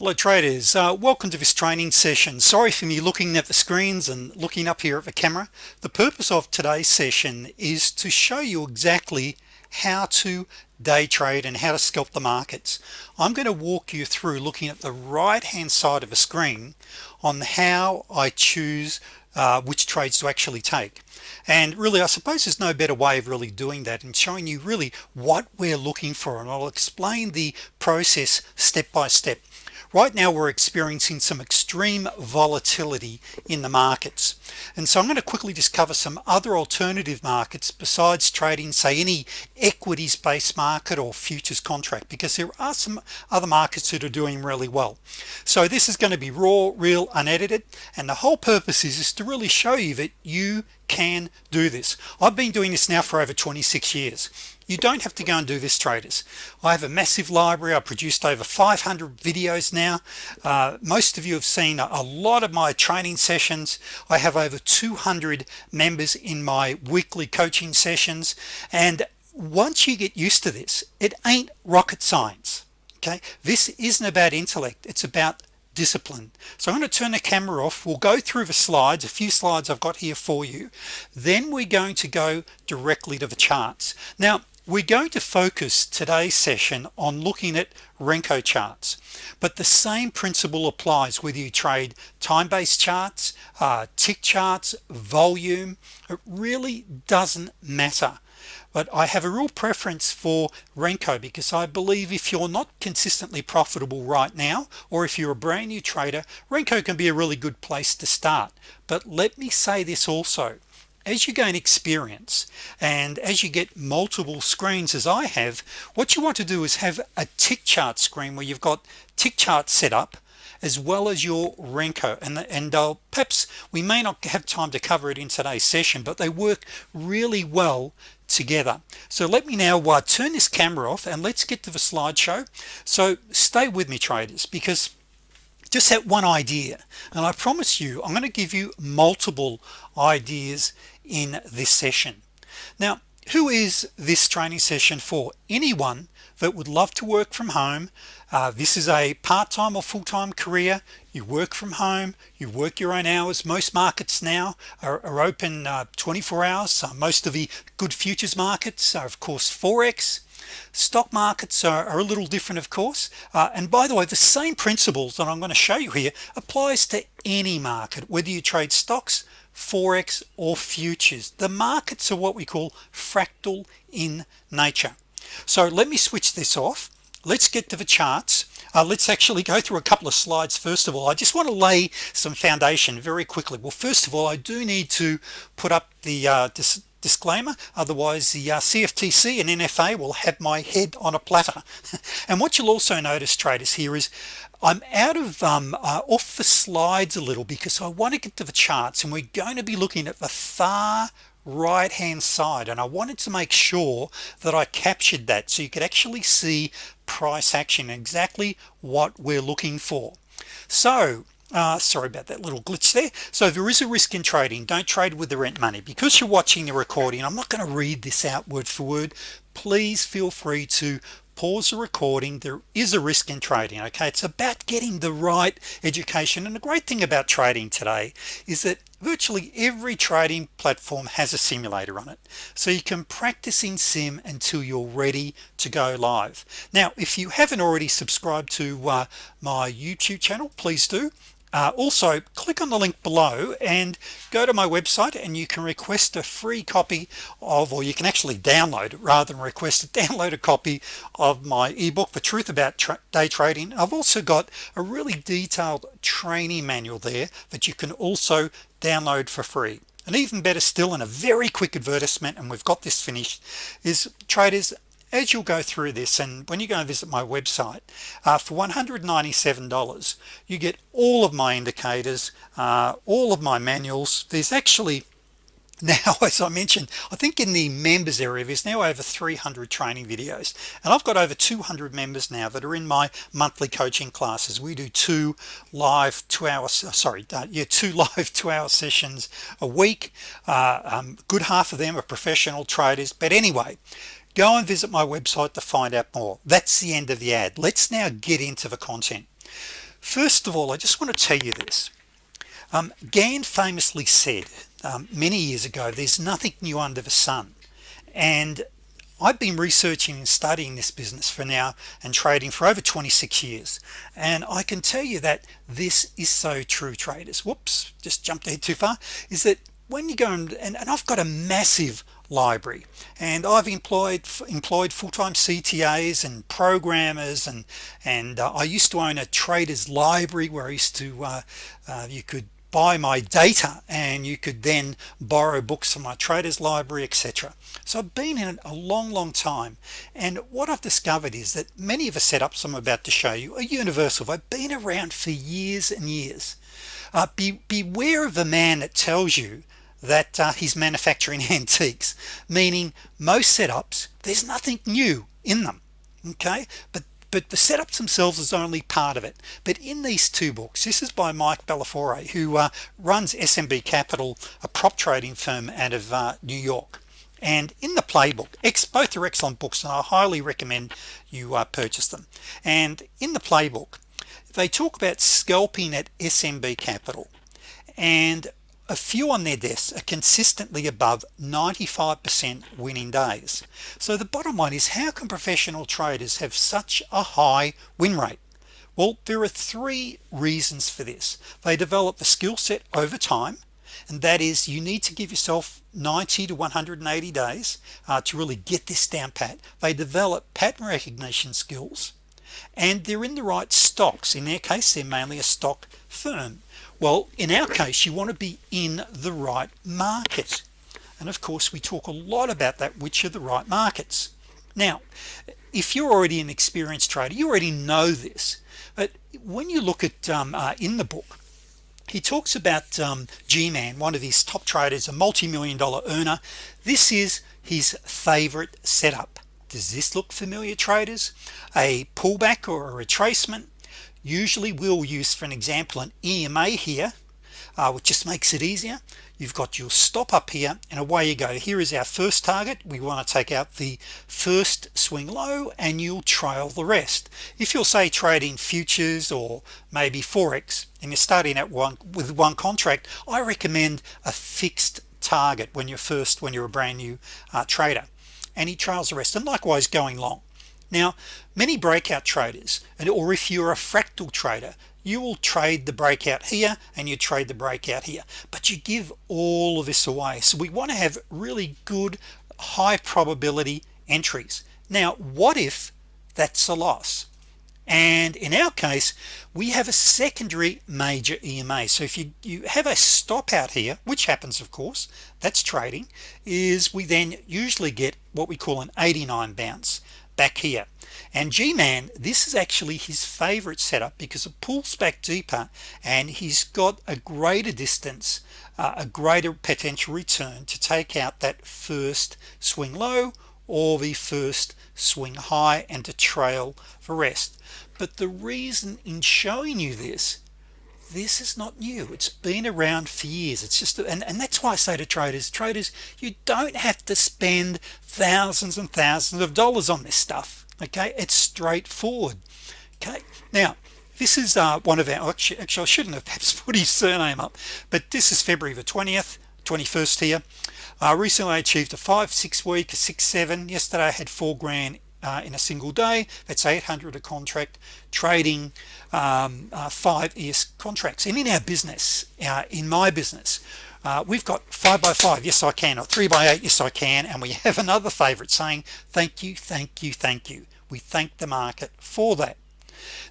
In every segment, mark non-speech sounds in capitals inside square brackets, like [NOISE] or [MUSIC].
hello traders uh, welcome to this training session. Sorry for me looking at the screens and looking up here at the camera. The purpose of today's session is to show you exactly how to day trade and how to scalp the markets. I'm going to walk you through looking at the right hand side of a screen on how I choose uh, which trades to actually take. And really I suppose there's no better way of really doing that and showing you really what we're looking for and I'll explain the process step by step right now we're experiencing some extreme volatility in the markets. And so I'm going to quickly just cover some other alternative markets besides trading say any equities based market or futures contract because there are some other markets that are doing really well. So this is going to be raw real unedited and the whole purpose is, is to really show you that you can do this. I've been doing this now for over 26 years you don't have to go and do this traders. I have a massive library. I produced over 500 videos now. Uh, most of you have seen a lot of my training sessions. I have over 200 members in my weekly coaching sessions. And once you get used to this it ain't rocket science okay? This isn't about intellect. It's about discipline. So I'm going to turn the camera off. We'll go through the slides a few slides I've got here for you. Then we're going to go directly to the charts. Now we're going to focus today's session on looking at Renko charts but the same principle applies whether you trade time-based charts uh, tick charts volume. It really doesn't matter. But I have a real preference for Renko because I believe if you're not consistently profitable right now or if you're a brand new trader Renko can be a really good place to start. But let me say this also as you gain experience and as you get multiple screens as I have what you want to do is have a tick chart screen where you've got tick chart set up as well as your Renko. And the, and uh, perhaps we may not have time to cover it in today's session but they work really well together. So let me now uh, turn this camera off and let's get to the slideshow. So stay with me traders because just that one idea and I promise you I'm going to give you multiple ideas in this session. Now who is this training session for? Anyone that would love to work from home. Uh, this is a part-time or full-time career. You work from home. You work your own hours. Most markets now are, are open uh, 24 hours. So most of the good futures markets are of course forex. Stock markets are, are, a little different of course. Uh, and by the way the same principles that I'm going to show you here applies to any market whether you trade stocks forex or futures. The markets are what we call fractal in nature. So let me switch this off. Let's get to the charts. Uh, let's actually go through a couple of slides. First of all I just want to lay some foundation very quickly. Well first of all I do need to put up the uh, dis disclaimer otherwise the uh, CFTC and NFA will have my head on a platter. [LAUGHS] And what you'll also notice traders here is I'm out of um, uh, off the slides a little because I want to get to the charts and we're going to be looking at the far right hand side and I wanted to make sure that I captured that so you could actually see price action exactly what we're looking for. So uh, sorry about that little glitch there. So there is a risk in trading. Don't trade with the rent money. Because you're watching the recording I'm not going to read this out word for word. Please feel free to pause the recording. There is a risk in trading okay? It's about getting the right education. And the great thing about trading today is that virtually every trading platform has a simulator on it. So you can practice in sim until you're ready to go live. Now if you haven't already subscribed to uh, my YouTube channel please do uh, also click on the link below and go to my website and you can request a free copy of or you can actually download rather than request a [LAUGHS] download a copy of my ebook the truth about tra day trading. I've also got a really detailed training manual there that you can also download for free. And even better still in a very quick advertisement and we've got this finished is traders as you'll go through this and when you go and visit my website uh, for $197 you get all of my indicators uh, all of my manuals. There's actually [LAUGHS] now as I mentioned I think in the members area there's now over 300 training videos. And I've got over 200 members now that are in my monthly coaching classes. We do two live two hours uh, sorry uh, yeah two [LAUGHS] live two-hour sessions a week. Uh, um, good half of them are professional traders. But anyway go and visit my website to find out more. That's the end of the ad. Let's now get into the content. First of all I just want to tell you this. Um, Gann famously said um, many years ago there's nothing new under the sun. And I've been researching and studying this business for now and trading for over 26 years. And I can tell you that this is so true traders. Whoops just jumped ahead too far. Is that when you go and, and, and I've got a massive library. And I've employed employed full-time CTAs and programmers and and uh, I used to own a traders library where I used to uh, uh, you could buy my data and you could then borrow books from my traders library etc so I've been in it a long long time. And what I've discovered is that many of the setups I'm about to show you are universal. I've been around for years and years. Uh, be, beware of the man that tells you that uh, he's manufacturing [LAUGHS] antiques meaning most setups there's nothing new in them okay? But but the setups themselves is only part of it. But in these two books this is by Mike Bellafiore who uh, runs SMB Capital a prop trading firm out of uh, New York. And in the playbook X both are excellent books and I highly recommend you uh, purchase them. And in the playbook they talk about scalping at SMB Capital. And a few on their desks are consistently above 95% winning days. So the bottom line is how can professional traders have such a high win rate? Well there are three reasons for this. They develop the skill set over time and that is you need to give yourself 90 to 180 days uh, to really get this down pat. They develop pattern recognition skills and they're in the right stocks. In their case they're mainly a stock firm well in our case you want to be in the right market and of course we talk a lot about that which are the right markets. Now if you're already an experienced trader you already know this but when you look at um, uh, in the book he talks about um, g-man one of his top traders a multi-million dollar earner. This is his favorite setup. Does this look familiar traders? A pullback or a retracement usually we'll use for an example an EMA here uh, which just makes it easier. You've got your stop up here and away you go. Here is our first target. We want to take out the first swing low and you'll trail the rest. If you'll say trading futures or maybe Forex and you're starting at one with one contract I recommend a fixed target when you're first when you're a brand new uh, trader. And he trails the rest. And likewise going long now many breakout traders and or if you're a fractal trader you will trade the breakout here and you trade the breakout here. But you give all of this away. So we want to have really good high probability entries. Now what if that's a loss? And in our case we have a secondary major EMA so if you you have a stop out here which happens of course that's trading is we then usually get what we call an 89 bounce back here. And g-man this is actually his favorite setup because it pulls back deeper and he's got a greater distance uh, a greater potential return to take out that first swing low or the first swing high and to trail the rest. But the reason in showing you this this is not new. It's been around for years. It's just and, and that's why I say to traders traders you don't have to spend thousands and thousands of dollars on this stuff okay? It's straightforward okay? Now this is uh, one of our actually, actually I shouldn't have perhaps [LAUGHS] put his surname up but this is February the 20th 21st here. Uh, recently I achieved a five six week six seven. Yesterday I had four grand uh, in a single day. That's 800 a contract trading um, uh, five ES contracts. And in our business uh, in my business uh, we've got five by five yes I can or three by eight yes I can and we [LAUGHS] have another favorite saying thank you thank you thank you. We thank the market for that.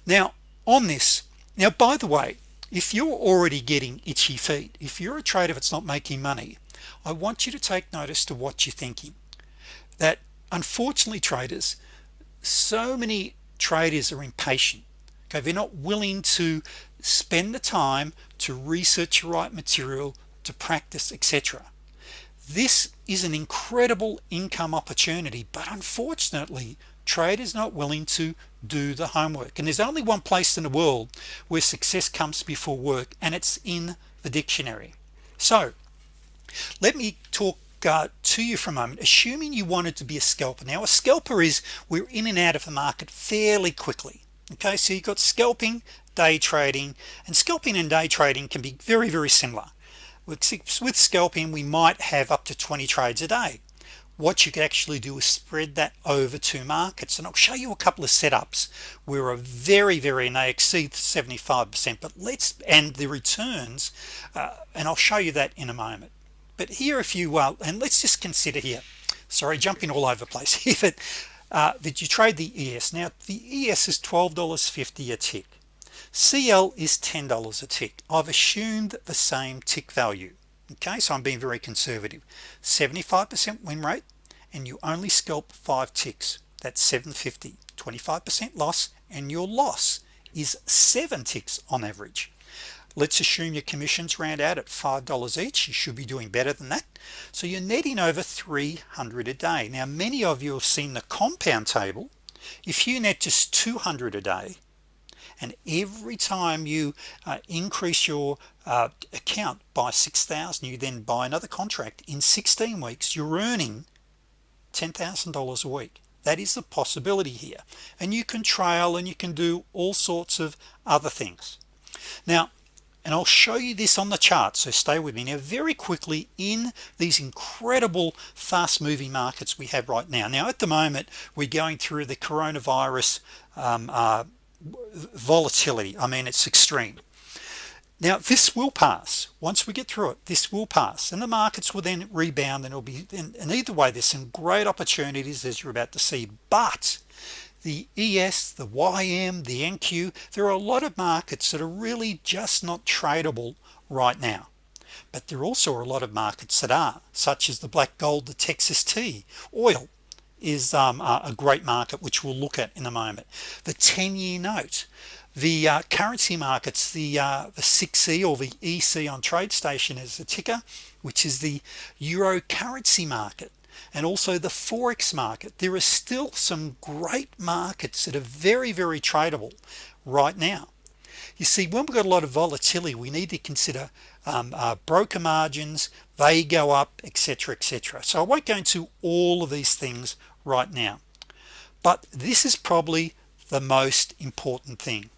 Now on this now by the way if you're already getting itchy feet if you're a trader that's not making money I want you to take notice to what you're thinking. That unfortunately traders so many traders are impatient. Okay they're not willing to spend the time to research the right material to practice etc this is an incredible income opportunity but unfortunately traders not willing to do the homework. And there's only one place in the world where success comes before work and it's in the dictionary. So let me talk uh, to you for a moment assuming you wanted to be a scalper. Now a scalper is we're in and out of the market fairly quickly okay? So you've got scalping day trading and scalping and day trading can be very very similar. With, with scalping we might have up to 20 trades a day. What you could actually do is spread that over two markets and I'll show you a couple of setups where a very very and they exceed 75% but let's and the returns uh, and I'll show you that in a moment but here if you uh, and let's just consider here. Sorry jumping all over the place [LAUGHS] here that uh, that you trade the ES now the ES is $12.50 a tick. CL is $10 a tick. I've assumed the same tick value. Okay so I'm being very conservative. 75% win rate and you only scalp five ticks. That's 750 25% loss and your loss is seven ticks on average let's assume your commissions round out at five dollars each you should be doing better than that. So you're netting over 300 a day. Now many of you have seen the compound table. If you net just 200 a day and every time you uh, increase your uh, account by 6,000 you then buy another contract in 16 weeks you're earning $10,000 a week. That is the possibility here. And you can trail and you can do all sorts of other things. Now and I'll show you this on the chart so stay with me. Now very quickly in these incredible fast-moving markets we have right now. Now at the moment we're going through the coronavirus um, uh, volatility. I mean it's extreme. Now this will pass. Once we get through it this will pass. And the markets will then rebound and it'll be and, and either way there's some great opportunities as you're about to see. But the ES the YM the NQ there are a lot of markets that are really just not tradable right now. But there are also a lot of markets that are such as the black gold the Texas tea. Oil is um, a great market which we'll look at in a moment. The 10-year note the uh, currency markets the uh, the 6e or the EC on TradeStation is the ticker which is the euro currency market and also the forex market. There are still some great markets that are very very tradable right now. You see when we've got a lot of volatility we need to consider um, uh, broker margins they go up etc etc so I won't go into all of these things right now but this is probably the most important thing.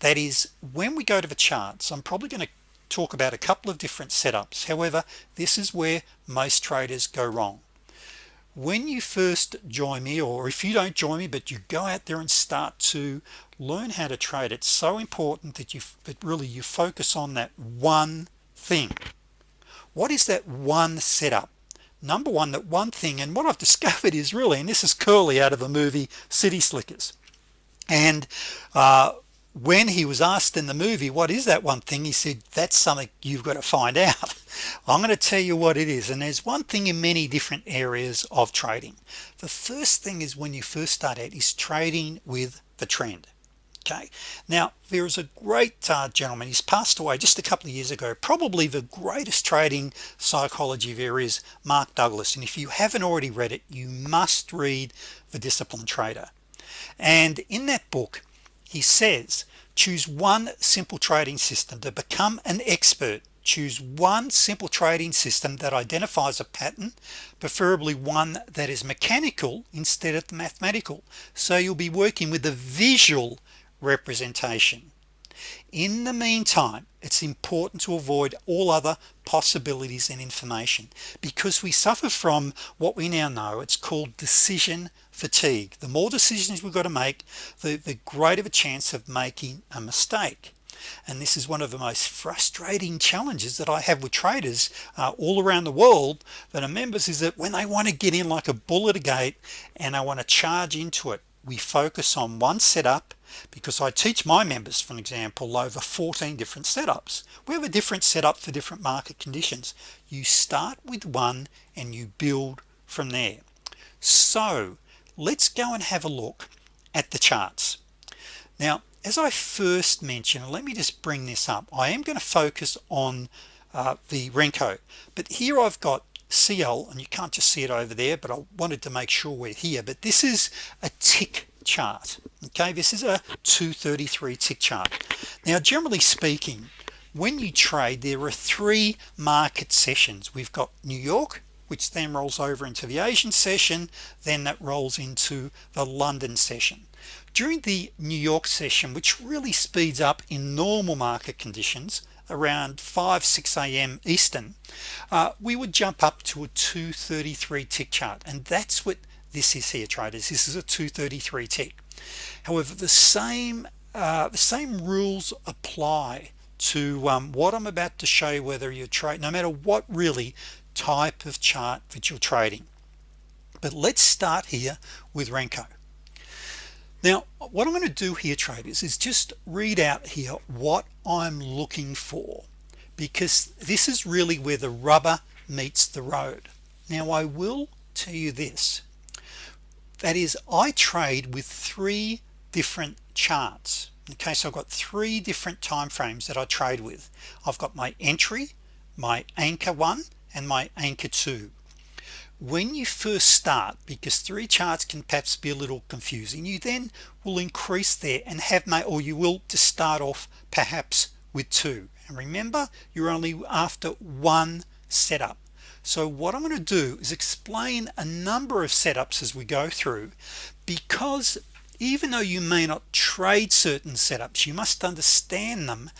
That is when we go to the charts I'm probably going to talk about a couple of different setups. However this is where most traders go wrong when you first join me or if you don't join me but you go out there and start to learn how to trade it's so important that you that really you focus on that one thing. What is that one setup? Number one that one thing and what I've [LAUGHS] discovered is really and this is Curly out of the movie City Slickers. And uh, when he was asked in the movie what is that one thing? he said that's something you've got to find [LAUGHS] out. I'm going to tell you what it is and there's one thing in many different areas of trading. The first thing is when you first start out is trading with the trend okay? Now there is a great uh, gentleman he's passed away just a couple of years ago. Probably the greatest trading psychology there is Mark Douglas and if you haven't already read it you must read the disciplined trader. And in that book he says choose one simple trading system to become an expert. Choose one simple trading system that identifies a pattern preferably one that is mechanical instead of mathematical so you'll be working with a visual representation. In the meantime it's important to avoid all other possibilities and information because we suffer from what we now know. It's called decision fatigue. The more decisions we've got to make the, the greater the chance of making a mistake. And this is one of the most frustrating challenges that I have with traders uh, all around the world that are members is that when they want to get in like a bull at a gate and I want to charge into it we focus on one setup because I teach my members for example over 14 different setups. We have a different setup for different market conditions. You start with one and you build from there. So let's go and have a look at the charts. Now as I first mentioned let me just bring this up. I am going to focus on uh, the Renko but here I've got CL and you can't just see it over there but I wanted to make sure we're here. But this is a tick chart okay? This is a 233 tick chart. Now generally speaking when you trade there are three market sessions. We've got New York which then rolls over into the Asian session then that rolls into the London session. During the New York session which really speeds up in normal market conditions around 5 6 a.m. Eastern uh, we would jump up to a 233 tick chart. And that's what this is here traders. This is a 233 tick. However the same uh, the same rules apply to um, what I'm about to show you whether you trade no matter what really type of chart that you're trading. But let's start here with Renko now what I'm going to do here traders is just read out here what I'm looking for because this is really where the rubber meets the road. Now I will tell you this. That is I trade with three different charts. Okay so I've got three different time frames that I trade with. I've got my entry my anchor one and my anchor two when you first start because three charts can perhaps be a little confusing you then will increase there and have my or you will to start off perhaps with two. And remember you're only after one setup. So what I'm going to do is explain a number of setups as we go through because even though you may not trade certain setups you must understand them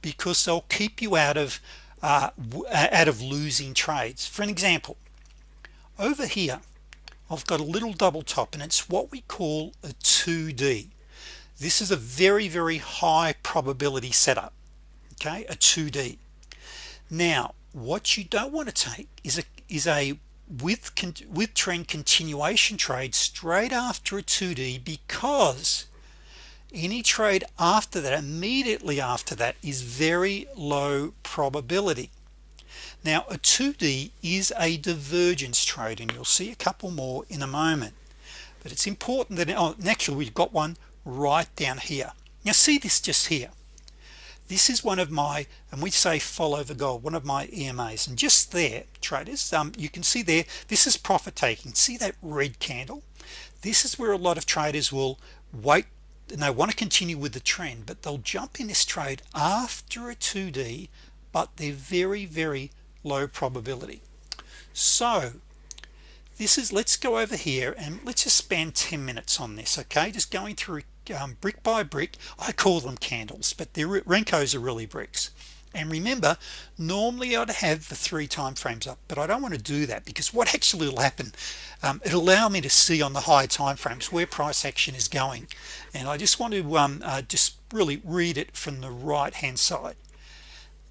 because they'll keep you out of uh, out of losing trades. For an example over here I've got a little double top and it's what we call a 2d this is a very very high probability setup okay? A 2d now what you don't want to take is a is a with with trend continuation trade straight after a 2d because any trade after that immediately after that is very low probability. Now a 2d is a divergence trade and you'll see a couple more in a moment. But it's important that oh, actually we've got one right down here. Now see this just here. This is one of my and we say follow the gold one of my EMAs and just there traders um, you can see there this is profit taking. See that red candle? This is where a lot of traders will wait and they want to continue with the trend but they'll jump in this trade after a 2d but they're very very low probability. So this is let's go over here and let's just spend 10 minutes on this okay? Just going through um, brick by brick. I call them candles but the Renkos are really bricks and remember normally I'd have the three time frames up but I don't want to do that because what actually will happen um, it'll allow me to see on the high time frames where price action is going. And I just want to um, uh, just really read it from the right hand side.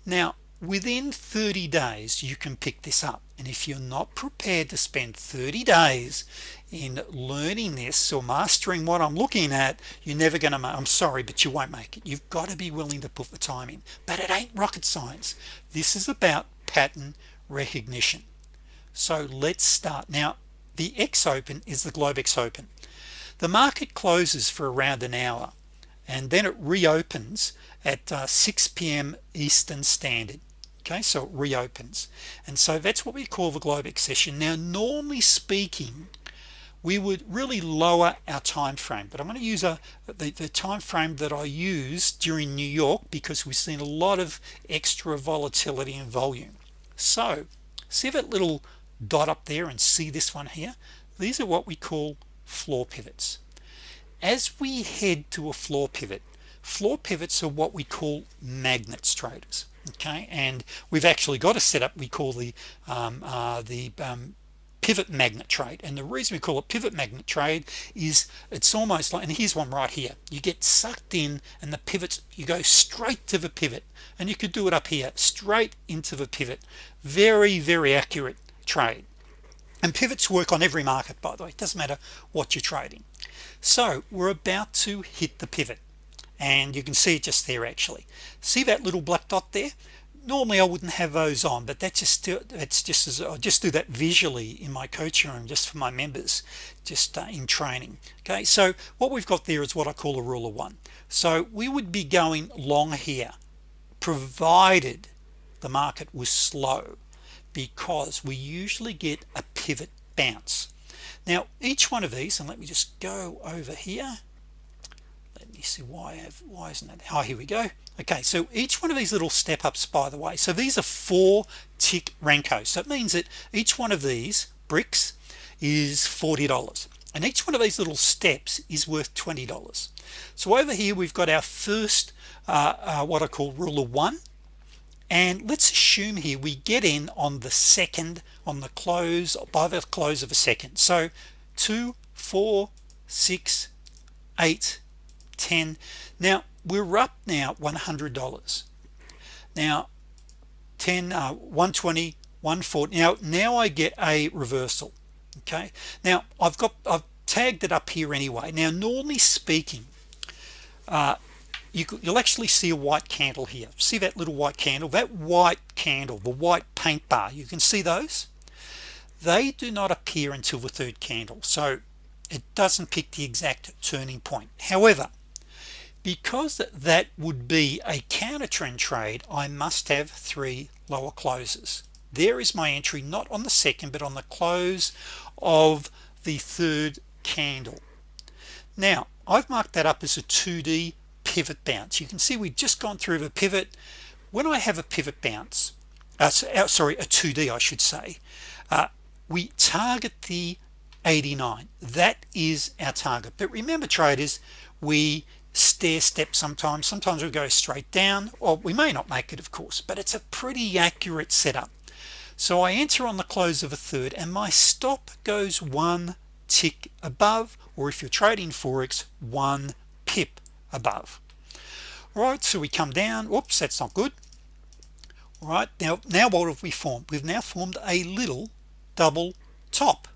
Now within 30 days you can pick this up. And if you're not prepared to spend 30 days in learning this or mastering what I'm looking at you're never gonna I'm sorry but you won't make it. You've got to be willing to put the time in. But it ain't rocket science. This is about pattern recognition. So let's start. Now the X open is the Globex open. The market closes for around an hour and then it reopens at uh, 6 p.m. Eastern Standard okay so it reopens. And so that's what we call the Globex session now normally speaking we would really lower our time frame but I'm going to use a the, the time frame that I use during New York because we've seen a lot of extra volatility and volume. So see that little dot up there and see this one here? These are what we call floor pivots. As we head to a floor pivot floor pivots are what we call magnets traders okay and we've actually got a setup we call the um, uh, the um, pivot magnet trade. And the reason we call it pivot magnet trade is it's almost like and here's one right here. You get sucked in and the pivots you go straight to the pivot. And you could do it up here straight into the pivot. Very very accurate trade. And pivots work on every market by the way. It doesn't matter what you're trading. So we're about to hit the pivot and you can see it just there actually. See that little black dot there? Normally I wouldn't have those on but that's just it's just as I just do that visually in my coaching room just for my members just uh, in training. Okay so what we've got there is what I call a rule of one. So we would be going long here provided the market was slow because we usually get a pivot bounce. Now each one of these and let me just go over here see why have why isn't it oh here we go. Okay so each one of these little step ups by the way so these are four tick Renko so it means that each one of these bricks is $40 and each one of these little steps is worth $20 so over here we've got our first uh, uh, what I call rule of one and let's assume here we get in on the second on the close by the close of a second. So two four six eight ten. Now we're up now $100 now 10 uh, 120 140 now now I get a reversal okay? Now I've got I've tagged it up here anyway. Now normally speaking uh, you, will actually see a white candle here. See that little white candle? That white candle the white paint bar you can see those? They do not appear until the third candle so it doesn't pick the exact turning point. However because that would be a counter trend trade I must have three lower closes. There is my entry not on the second but on the close of the third candle. Now I've marked that up as a 2d pivot bounce. You can see we've just gone through the pivot. When I have a pivot bounce uh, uh sorry a 2d I should say uh, we target the 89 that is our target. But remember traders we stair step sometimes. Sometimes we go straight down or we may not make it of course but it's a pretty accurate setup. So I enter on the close of a third and my stop goes one tick above or if you're trading Forex one pip above. All right so we come down. Whoops that's not good. All right now now what have we formed? We've now formed a little double top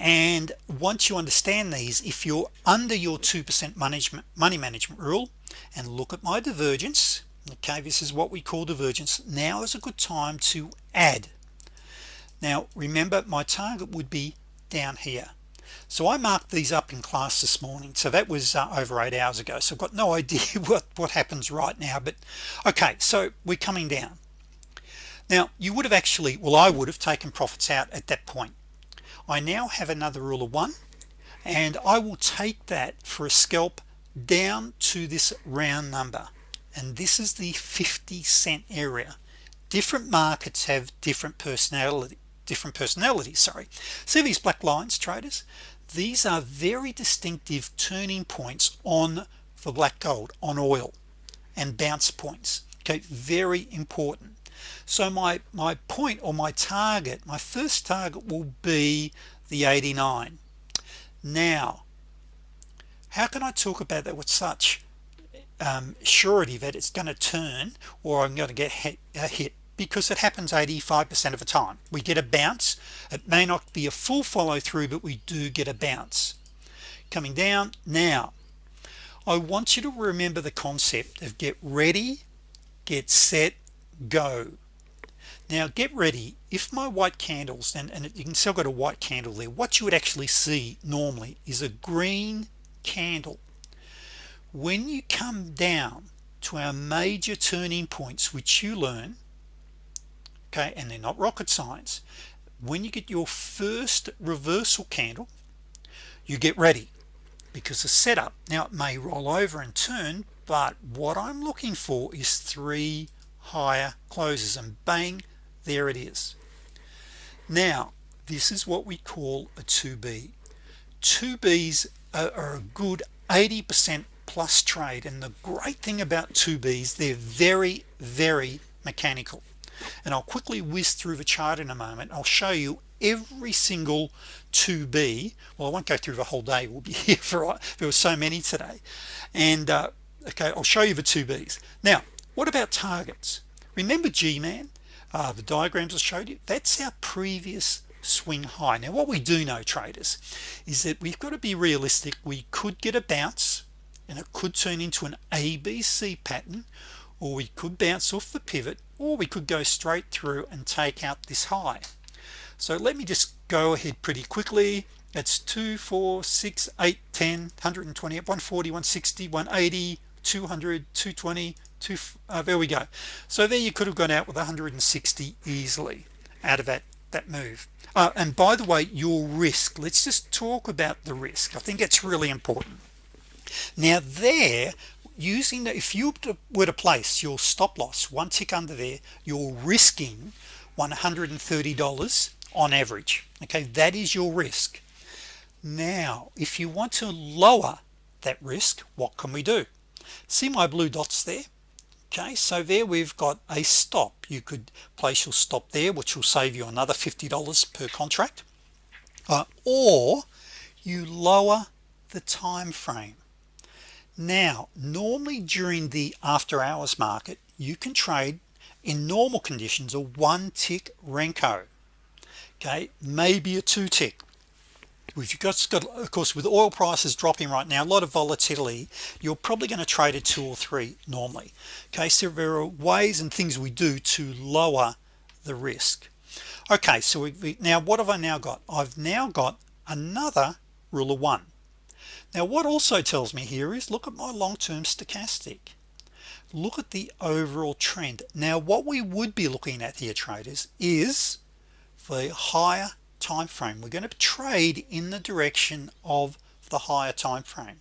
and once you understand these if you're under your 2% management money management rule and look at my divergence okay this is what we call divergence now is a good time to add. Now remember my target would be down here. So I marked these up in class this morning. So that was uh, over eight hours ago. So I've got no [LAUGHS] idea what what happens right now but okay so we're coming down. Now you would have actually well I would have taken profits out at that point I now have another rule of one and I will take that for a scalp down to this round number. And this is the 50 cent area. Different markets have different personality different personalities sorry. See these black lines traders? These are very distinctive turning points on for black gold on oil and bounce points. Okay very important so my my point or my target my first target will be the 89 now how can I talk about that with such um, surety that it's going to turn or I'm going to get hit, hit? Because it happens 85% of the time. We get a bounce. It may not be a full follow-through but we do get a bounce. Coming down now I want you to remember the concept of get ready get set go. Now get ready. If my white candles and, and you can still got a white candle there what you would actually see normally is a green candle. When you come down to our major turning points which you learn okay and they're not rocket science when you get your first reversal candle you get ready because the setup now it may roll over and turn but what I'm looking for is three higher closes and bang there it is. Now this is what we call a 2b 2b's are, a good 80% plus trade and the great thing about 2b's they're very very mechanical. And I'll quickly whiz through the chart in a moment. I'll show you every single 2b well I won't go through the whole day we'll be [LAUGHS] here for there were so many today. And uh, okay I'll show you the 2b's now what about targets? Remember G-man? Uh, the diagrams I showed you? That's our previous swing high. Now what we do know traders is that we've got to be realistic. We could get a bounce and it could turn into an ABC pattern or we could bounce off the pivot or we could go straight through and take out this high. So let me just go ahead pretty quickly. It's 2 4 6 8 10 120 140 160 180 200 220 two uh, there we go. So there you could have gone out with 160 easily out of that that move. Uh, and by the way your risk let's just talk about the risk. I think it's really important. Now there using if you were to place your stop-loss one tick under there you're risking $130 on average. Okay that is your risk. Now if you want to lower that risk what can we do? See my blue dots there okay so there we've got a stop. You could place your stop there which will save you another $50 per contract. Uh, or you lower the time frame. Now normally during the after-hours market you can trade in normal conditions a one tick Renko. Okay maybe a two tick we've got, got of course with oil prices dropping right now a lot of volatility you're probably going to trade a two or three normally. Okay so there are ways and things we do to lower the risk. Okay so we, we now what have I now got? I've now got another rule of one. Now what also tells me here is look at my long-term stochastic. Look at the overall trend. Now what we would be looking at here traders is the higher time frame we're going to trade in the direction of the higher time frame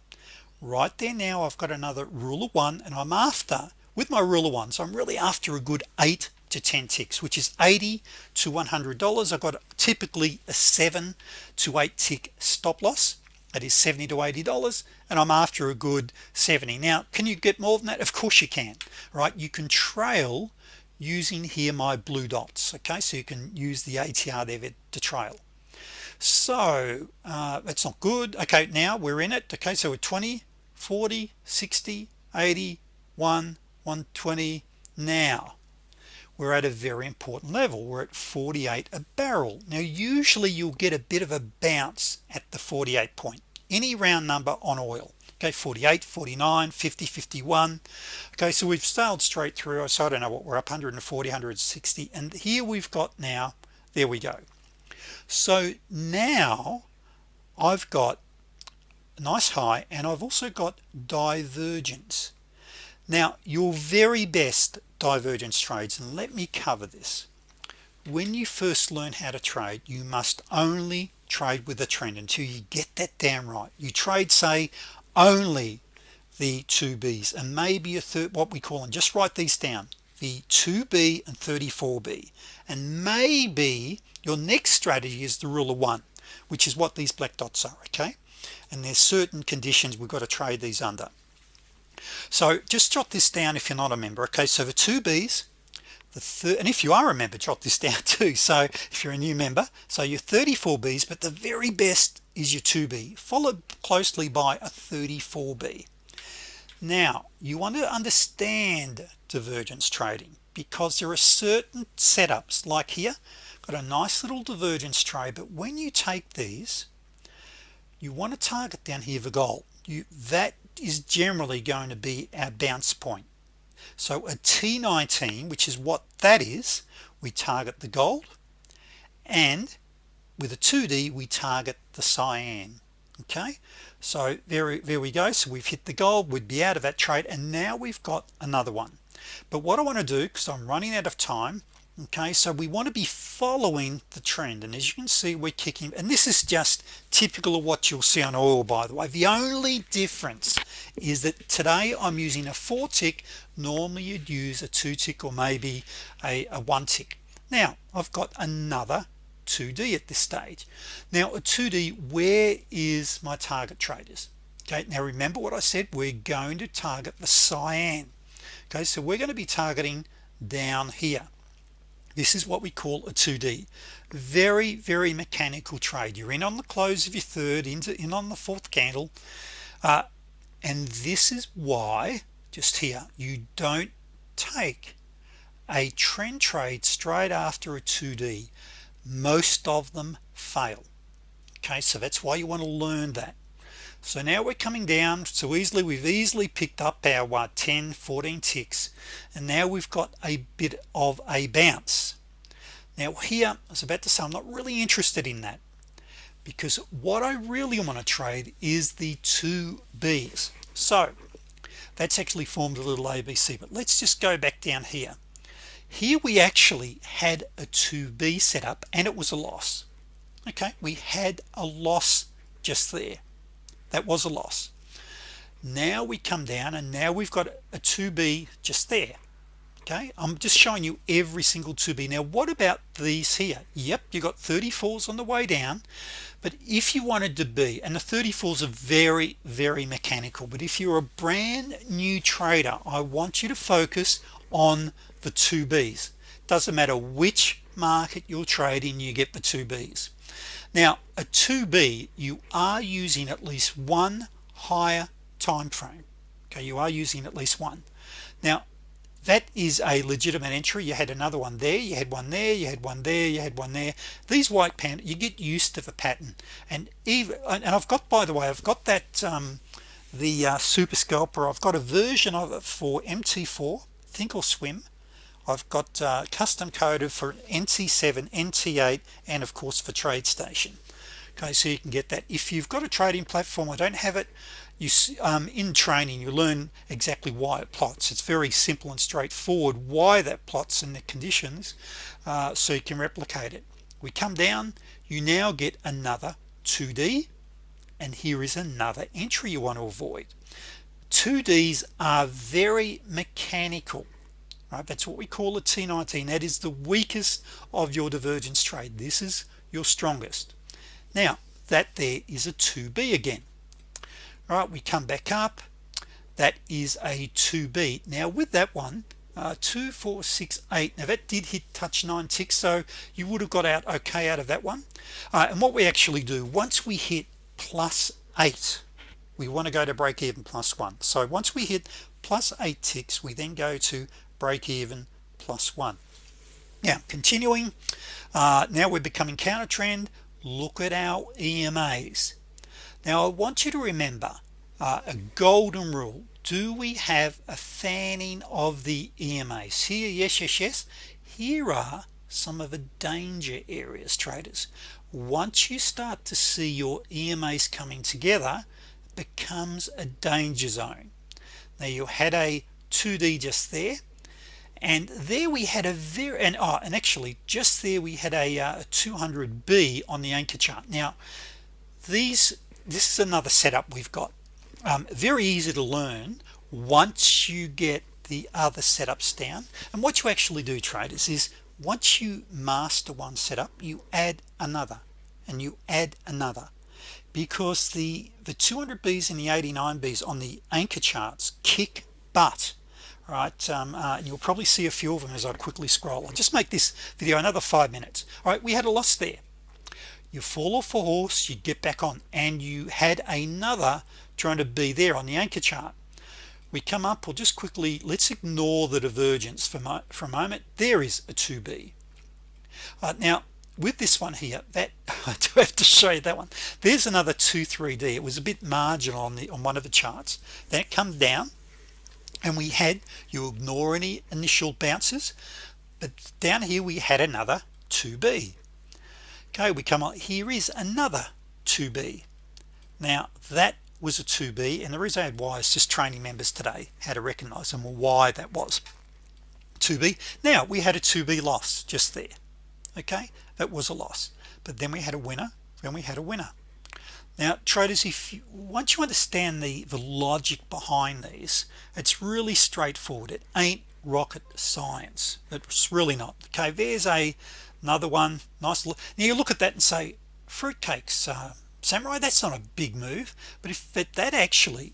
right there now I've got another rule of one and I'm after with my rule of one so I'm really after a good 8 to 10 ticks which is 80 to 100 dollars. I've got typically a 7 to 8 tick stop loss. That is 70 to 80 dollars and I'm after a good 70 now can you get more than that? Of course you can right? You can trail using here my blue dots okay? So you can use the ATR there to trail. So uh, that's not good. Okay now we're in it. Okay so we're 20 40 60 80 1 120 now we're at a very important level. We're at 48 a barrel. Now usually you'll get a bit of a bounce at the 48 point. Any round number on oil okay 48 49 50 51 okay so we've sailed straight through. So I don't know what we're up 140 160 and here we've got now there we go. So now I've got a nice high and I've also got divergence. Now your very best divergence trades and let me cover this. When you first learn how to trade you must only trade with a trend until you get that down right. You trade say only the 2b's and maybe a third what we call and just write these down. The 2b and 34b and maybe your next strategy is the rule of one which is what these black dots are okay? And there's certain conditions we've got to trade these under. So just jot this down if you're not a member okay? So the two B's the third and if you are a member jot this [LAUGHS] down too. So if you're a new member so you're 34 B's but the very best is your 2b followed closely by a 34b now you want to understand divergence trading because there are certain setups like here got a nice little divergence trade but when you take these you want to target down here the goal you that is generally going to be our bounce point. So a T19 which is what that is we target the gold and with a 2d we target the cyan okay? So there there we go. So we've hit the gold we'd be out of that trade and now we've got another one. But what I want to do because I'm running out of time okay so we want to be following the trend. And as you can see we're kicking and this is just typical of what you'll see on oil by the way. The only difference is that today I'm using a four tick. Normally you'd use a two tick or maybe a, a one tick. Now I've got another 2d at this stage. Now a 2d where is my target traders? Okay now remember what I said we're going to target the cyan. Okay so we're going to be targeting down here. This is what we call a 2d very very mechanical trade. You're in on the close of your third into in on the fourth candle. Uh, and this is why just here you don't take a trend trade straight after a 2d most of them fail. Okay so that's why you want to learn that. So now we're coming down so easily we've easily picked up our what 10 14 ticks and now we've got a bit of a bounce. Now here I was about to say I'm not really interested in that because what I really want to trade is the two B's. So that's actually formed a little ABC but let's just go back down here here we actually had a 2b setup and it was a loss. Okay we had a loss just there. That was a loss. Now we come down and now we've got a 2b just there. Okay I'm just showing you every single 2b now what about these here? Yep you got 34s on the way down but if you wanted to be and the 34s are very very mechanical but if you're a brand new trader I want you to focus on the 2b's doesn't matter which market you're trading you get the 2b's now a 2b you are using at least one higher time frame. Okay you are using at least one. Now that is a legitimate entry. You had another one there you had one there you had one there you had one there. These white panda you get used to the pattern. And even and I've got by the way I've got that um, the uh, super scalper. I've got a version of it for MT4 Thinkorswim I've got uh, custom coded for NT7 NT8 and of course for TradeStation. Okay so you can get that. If you've got a trading platform I don't have it you um, in training you learn exactly why it plots. It's very simple and straightforward why that plots and the conditions uh, so you can replicate it. We come down you now get another 2d and here is another entry you want to avoid. 2ds are very mechanical right that's what we call a T19 that is the weakest of your divergence trade. This is your strongest. Now that there is a 2b again. All right we come back up. That is a 2b now with that one uh, 2 4 6 8 now that did hit touch 9 ticks so you would have got out okay out of that one. Uh, and what we actually do once we hit plus 8 we want to go to break even plus 1 so once we hit plus 8 ticks we then go to break even plus 1 now continuing uh, now we're becoming counter trend look at our EMAs now I want you to remember uh, a golden rule. Do we have a fanning of the EMAs here yes yes yes. Here are some of the danger areas traders. Once you start to see your EMAs coming together becomes a danger zone. Now you had a 2d just there and there we had a very and oh, and actually just there we had a, uh, 200b on the anchor chart. Now these this is another setup we've got. Um, very easy to learn once you get the other setups down. And what you actually do traders is once you master one setup you add another and you add another. Because the the 200 B's and the 89 B's on the anchor charts kick butt right um, uh, you'll probably see a few of them as I quickly scroll. I'll just make this video another five minutes. All right we had a loss there. You fall off a horse you get back on and you had another trying to be there on the anchor chart. We come up we'll just quickly let's ignore the divergence for, my, for a moment. There is a 2b uh, now with this one here that [LAUGHS] I do have to show you that one. There's another 2 3d it was a bit marginal on the on one of the charts. Then it comes down and we had you ignore any initial bounces but down here we had another 2b okay we come on here is another 2b now that was a 2b and the reason I had why is just training members today how to recognize them why that was. 2b now we had a 2b loss just there okay? That was a loss but then we had a winner then we had a winner now traders if you once you understand the the logic behind these it's really straightforward. It ain't rocket science. It's really not. Okay there's a another one. Nice look. Now you look at that and say fruitcakes uh, samurai that's not a big move. But if that, that actually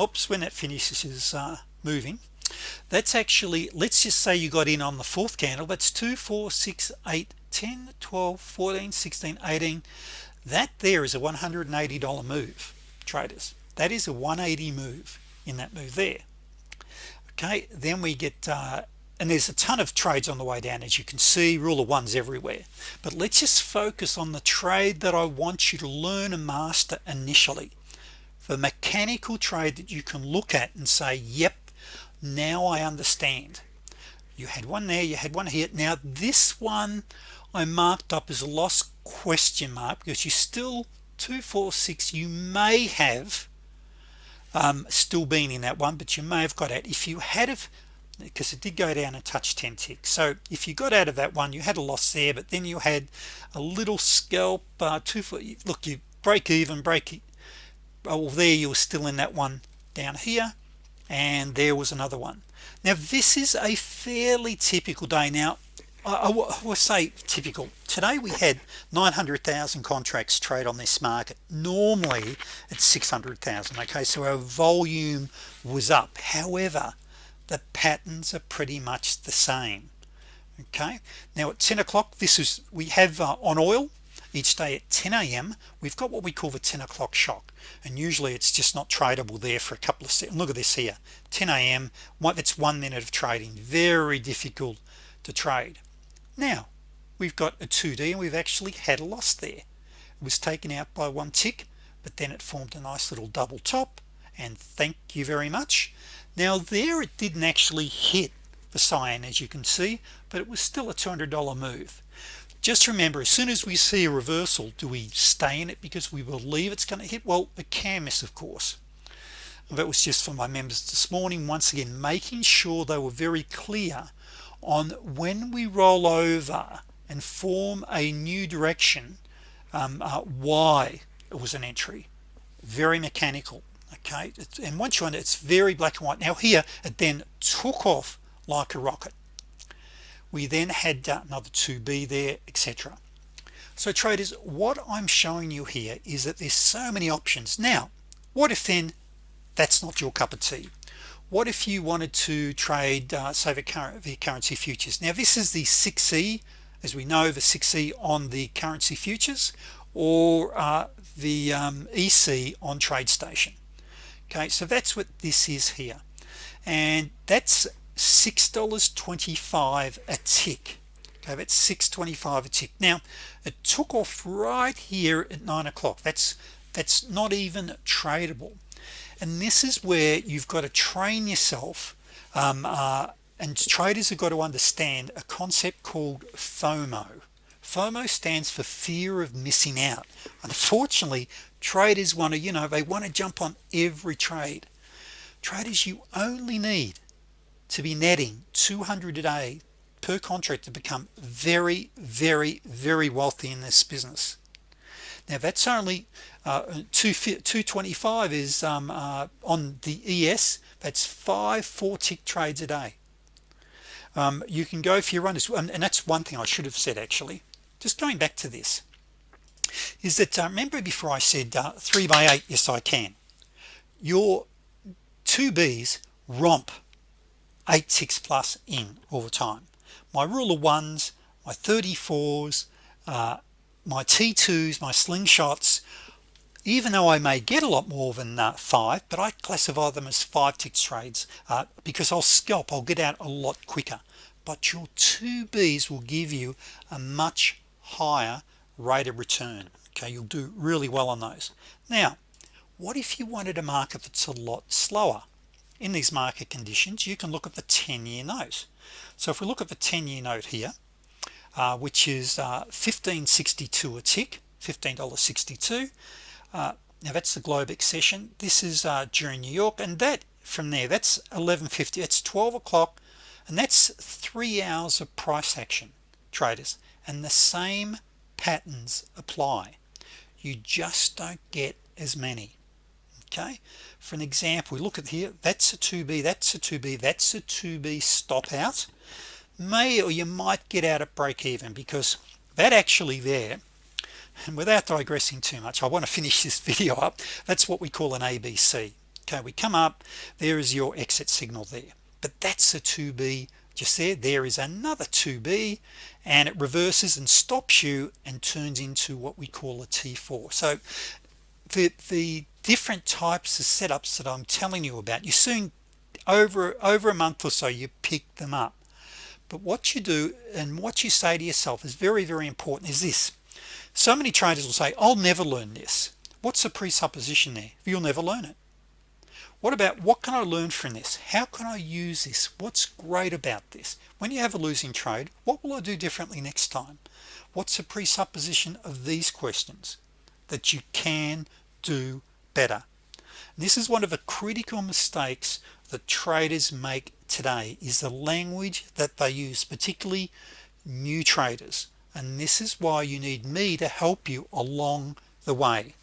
oops when that finishes is uh, moving that's actually let's just say you got in on the fourth candle. That's 2 4 6 8 10 12 14 16 18 that there is a $180 move traders. That is a 180 move in that move there. Okay then we get uh, and there's a ton of trades on the way down as you can see rule of ones everywhere. But let's just focus on the trade that I want you to learn and master initially. The mechanical trade that you can look at and say yep now I understand. You had one there you had one here. Now this one I marked up as a loss? Question mark because you still 246 you may have um, still been in that one but you may have got out. If you had of because it did go down and touch 10 ticks so if you got out of that one you had a loss there but then you had a little scalp uh, two foot look you break even break it oh there you were still in that one down here and there was another one. Now this is a fairly typical day. Now I, will say typical. Today we had 900,000 contracts trade on this market. Normally it's 600,000 okay so our volume was up. However the patterns are pretty much the same. Okay? Now at 10 o'clock this is we have uh, on oil each day at 10 a.m. we've got what we call the 10 o'clock shock. And usually it's just not tradable there for a couple of seconds look at this here 10 a.m. what that's one minute of trading. Very difficult to trade now we've got a 2d and we've actually had a loss there. It was taken out by one tick but then it formed a nice little double top and thank you very much. Now there it didn't actually hit the cyan as you can see but it was still a $200 move. Just remember as soon as we see a reversal do we stay in it because we believe it's going to hit? Well it can miss of course. That was just for my members this morning once again making sure they were very clear on when we roll over and form a new direction um, uh, why it was an entry. Very mechanical okay? It's, and once you are it's very black and white. Now here it then took off like a rocket. We then had uh, another 2b there etc so traders what I'm showing you here is that there's so many options. Now what if then that's not your cup of tea what if you wanted to trade uh, say the current the currency futures? Now this is the 6e as we know the 6e on the currency futures or uh, the um, EC on TradeStation okay so that's what this is here. And that's six dollars 25 a tick. Okay that's 625 a tick. Now it took off right here at nine o'clock. That's that's not even tradable and this is where you've got to train yourself um, uh, and traders have got to understand a concept called FOMO. FOMO stands for fear of missing out. Unfortunately traders want to you know they want to jump on every trade. Traders you only need to be netting 200 a day per contract to become very very very wealthy in this business now that's only uh, 225 is um, uh, on the ES that's five four tick trades a day. Um, you can go for your runners and that's one thing I should have said actually. Just going back to this is that uh, remember before I said uh, 3 by 8 yes I can. Your 2B's romp 8 6 plus in all the time. My rule of ones my 34s uh, my t2s my slingshots even though I may get a lot more than uh, five but I classify them as five ticks trades uh, because I'll scalp I'll get out a lot quicker. But your 2Bs will give you a much higher rate of return. Okay you'll do really well on those. Now what if you wanted a market that's a lot slower? In these market conditions you can look at the 10-year note. So if we look at the 10-year note here uh, which is uh, 1562 a tick $15.62 uh, now that's the Globex session this is uh, during New York and that from there that's 1150 it's 12 o'clock and that's three hours of price action traders. And the same patterns apply. You just don't get as many okay? For an example we look at here that's a 2b that's a 2b that's a 2b stop out may or you might get out at break even because that actually there and without digressing too much I want to finish [LAUGHS] this video up. That's what we call an ABC okay we come up there is your exit signal there. But that's a 2b just there. There is another 2b and it reverses and stops you and turns into what we call a t4 so the the different types of setups that I'm telling you about you soon over over a month or so you pick them up but what you do and what you say to yourself is very very important is this. So many traders will say I'll never learn this. What's the presupposition there? You'll never learn it. What about what can I learn from this? How can I use this? What's great about this? When you have a losing trade what will I do differently next time? What's the presupposition of these questions? That you can do better. This is one of the critical mistakes that traders make today is the language that they use particularly new traders. And this is why you need me to help you along the way.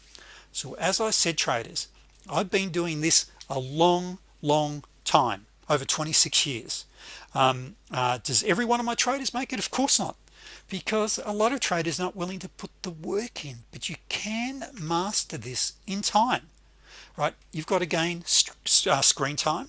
So as I said traders I've been doing this a long long time over 26 years. Um, uh, does every one of my traders make it? Of course not because a lot of traders not willing to put the work in. But you can master this in time right? You've got to gain uh, screen time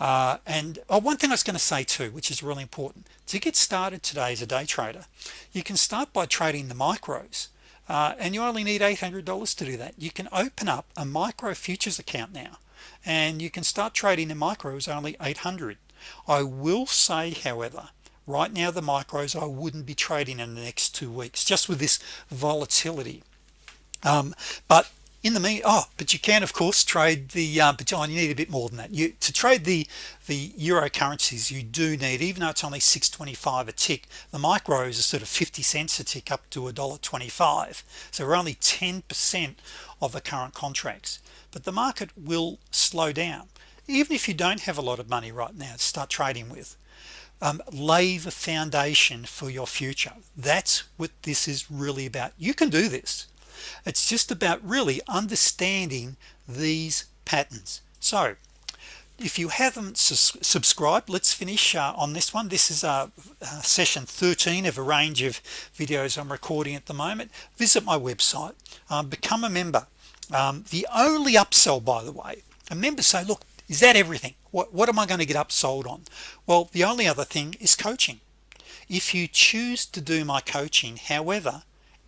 uh, and oh, one thing I was going to say too which is really important to get started today as a day trader you can start by trading the micros uh, and you only need $800 to do that. You can open up a micro futures account now and you can start trading the micros only 800 I will say however right now the micros I wouldn't be trading in the next two weeks just with this volatility. Um, but in the mean oh but you can of course trade the uh, but John you need a bit more than that. You to trade the the euro currencies you do need even though it's only 625 a tick the micros are sort of 50 cents a tick up to a dollar 25 so we're only 10% of the current contracts. But the market will slow down. Even if you don't have a lot of money right now to start trading with um, lay the foundation for your future. That's what this is really about. You can do this it's just about really understanding these patterns. So if you haven't subscribed let's finish uh, on this one. This is uh, uh, session 13 of a range of videos I'm recording at the moment. Visit my website. Um, become a member. Um, the only upsell by the way a member say look is that everything? What, what am I going to get upsold on? Well the only other thing is coaching. If you choose to do my coaching however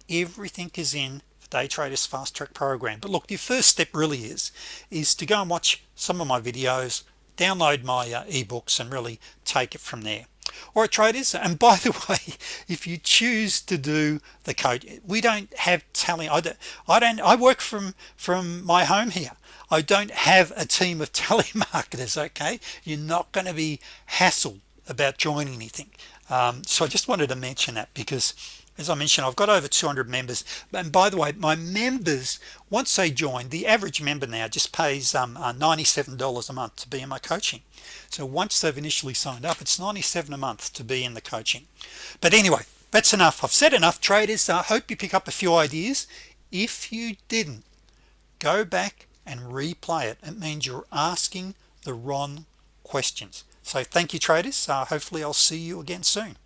everything is in day traders fast track program. But look your first step really is is to go and watch some of my videos download my uh, ebooks and really take it from there. Or traders and by the [LAUGHS] way if you choose to do the code we don't have talent I don't I don't I work from from my home here. I don't have a team of [LAUGHS] telemarketers okay? You're not going to be hassled about joining anything. Um, so I just wanted to mention that because as I mentioned I've got over 200 members. And by the way my members once they join the average member now just pays um, uh, $97 a month to be in my coaching. So once they've initially signed up it's 97 a month to be in the coaching. But anyway that's enough. I've said enough. Traders I hope you pick up a few ideas. If you didn't go back and replay it. It means you're asking the wrong questions. So thank you traders. Uh, hopefully I'll see you again soon